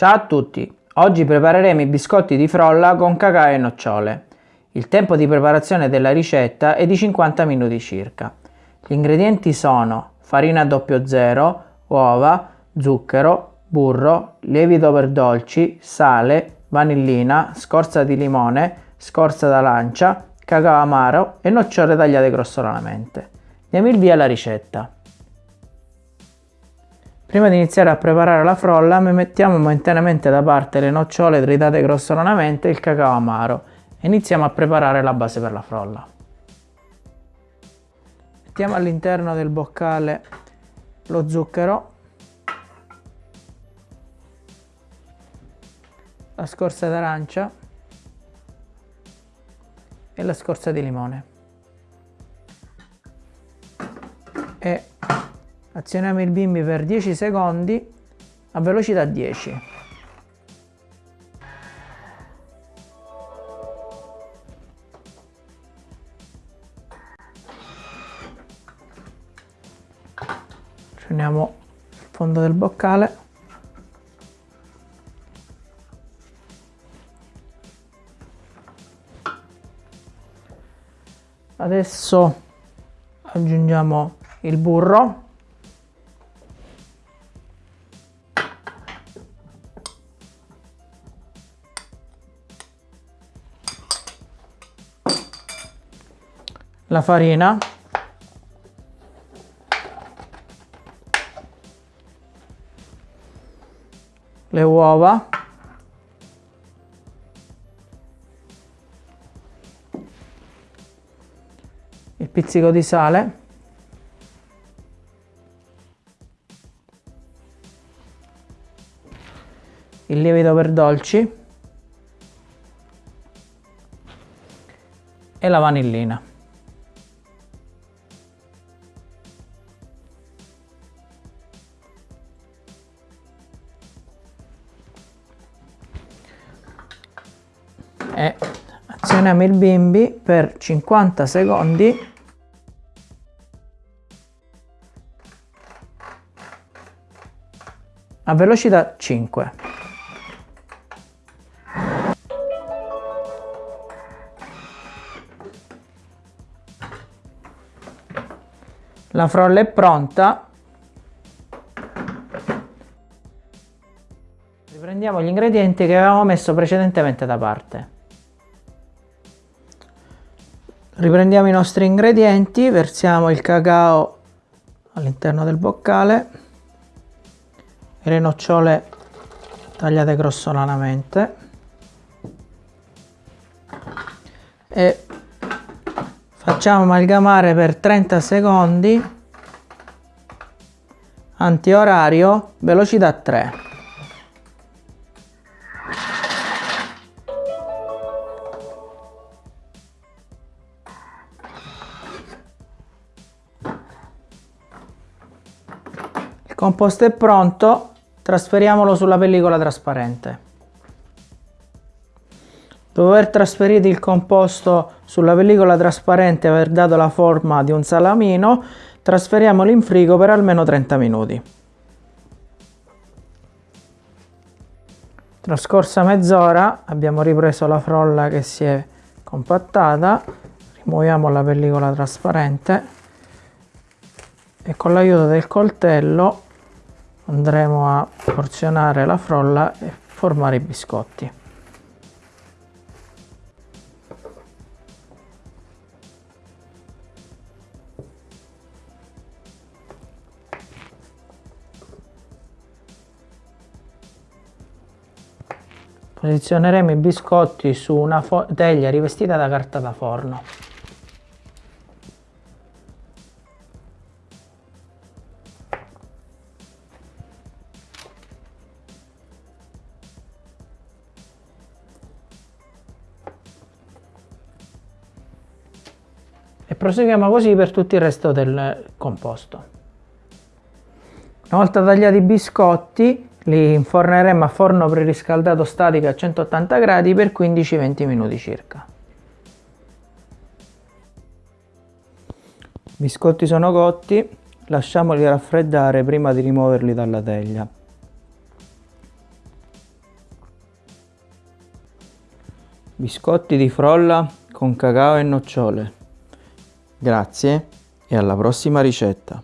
Ciao a tutti! Oggi prepareremo i biscotti di frolla con cacao e nocciole. Il tempo di preparazione della ricetta è di 50 minuti circa. Gli ingredienti sono farina 00, uova, zucchero, burro, lievito per dolci, sale, vanillina, scorza di limone, scorza d'arancia, cacao amaro e nocciole tagliate grossolanamente. Diamo il via alla ricetta. Prima di iniziare a preparare la frolla mettiamo momentaneamente da parte le nocciole tritate grossolanamente e il cacao amaro. E iniziamo a preparare la base per la frolla. Mettiamo all'interno del boccale lo zucchero, la scorza d'arancia. E la scorza di limone. E azioniamo il bimbi per 10 secondi a velocità 10 prendiamo il fondo del boccale. Adesso aggiungiamo il burro la farina. Le uova. Il pizzico di sale. Il lievito per dolci. E la vanillina e azioniamo il bimbi per 50 secondi. A velocità 5 la frolla è pronta. Riprendiamo gli ingredienti che avevamo messo precedentemente da parte Riprendiamo i nostri ingredienti, versiamo il cacao all'interno del boccale e le nocciole tagliate grossolanamente. E facciamo amalgamare per 30 secondi antiorario velocità 3 composto è pronto, trasferiamolo sulla pellicola trasparente. Dopo aver trasferito il composto sulla pellicola trasparente e aver dato la forma di un salamino, trasferiamolo in frigo per almeno 30 minuti. Trascorsa mezz'ora abbiamo ripreso la frolla che si è compattata, rimuoviamo la pellicola trasparente e con l'aiuto del coltello andremo a porzionare la frolla e formare i biscotti. Posizioneremo i biscotti su una teglia rivestita da carta da forno. proseguiamo così per tutto il resto del composto. Una volta tagliati i biscotti li inforneremo a forno preriscaldato statico a 180 gradi per 15-20 minuti circa. I biscotti sono cotti, lasciamoli raffreddare prima di rimuoverli dalla teglia. Biscotti di frolla con cacao e nocciole. Grazie e alla prossima ricetta.